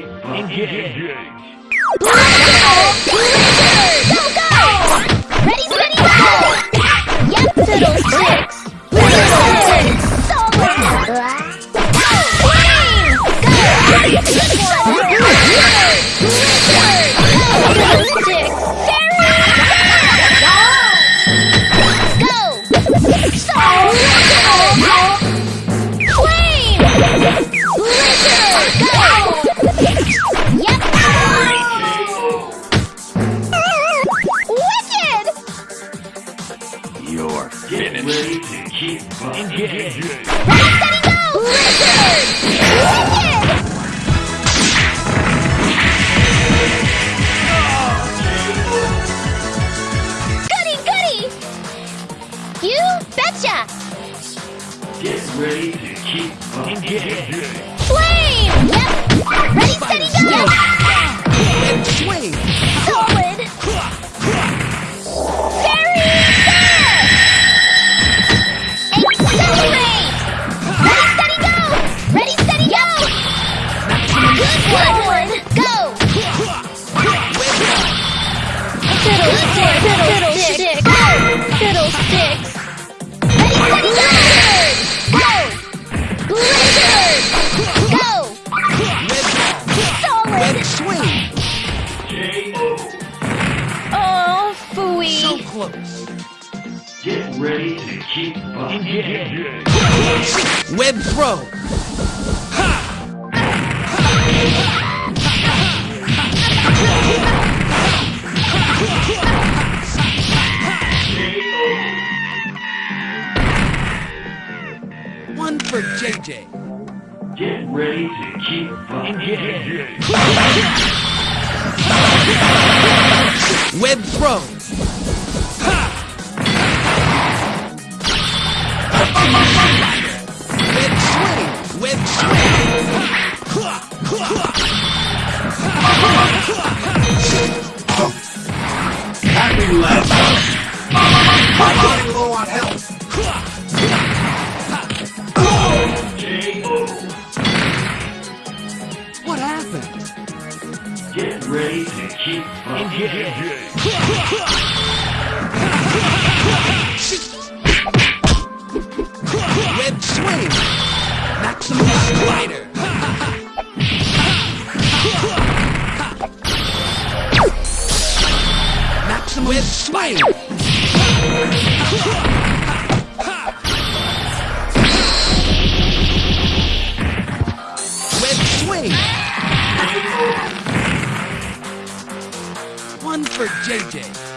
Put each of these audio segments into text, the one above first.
to keep engaged. Go, go! Ready, steady, go! Yep! Fiddlesticks! You betcha! Get ready to keep engaged. Flame! Yep! Ready, steady, go! And swing. Solid! Fairy dance! Accelerate! Ready, steady, go! Ready, steady, go! Good one! Go! Fiddlestick! Fiddlestick! Fiddlesticks! Ready, steady, go! Go! Blizzard! Go! Solid! Swing. Oh, So close. Get ready to keep engaged. Web throw. JJ. Get ready to keep engaged. Web throw. Web for JJ.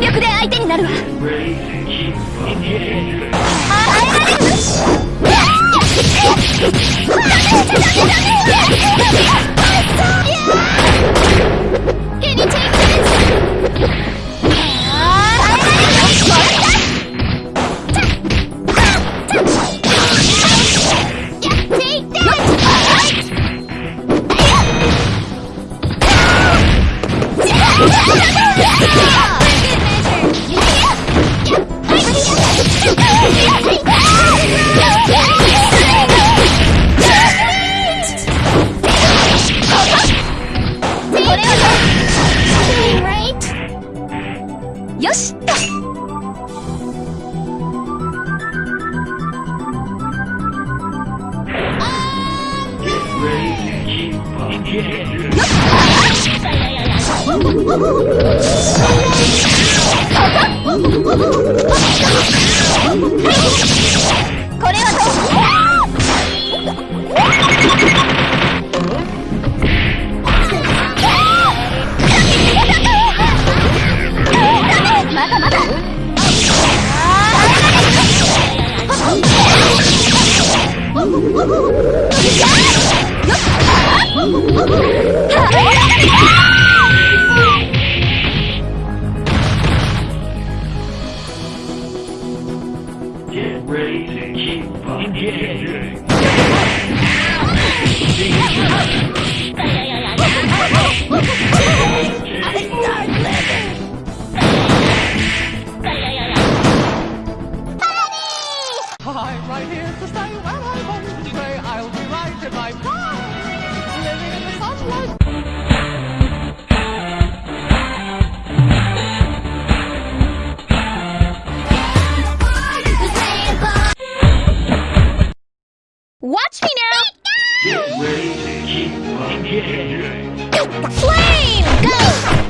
全力で相手になるわ。Oh, Flame! Go!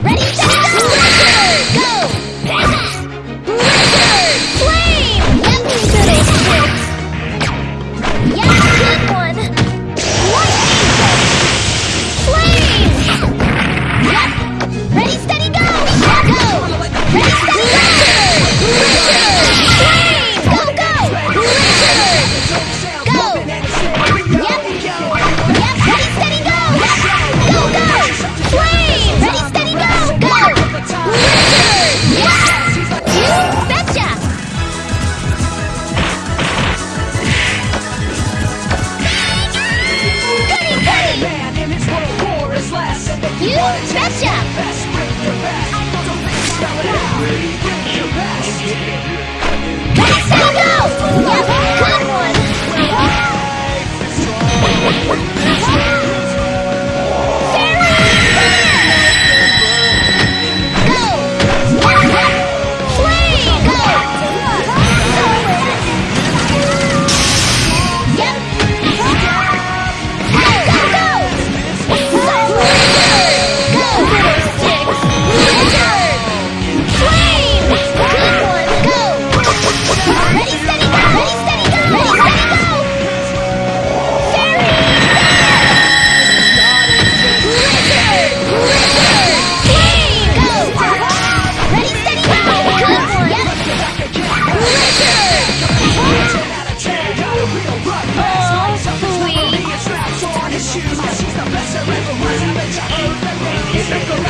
she's the best there ever was And bitch, I ain't the greatest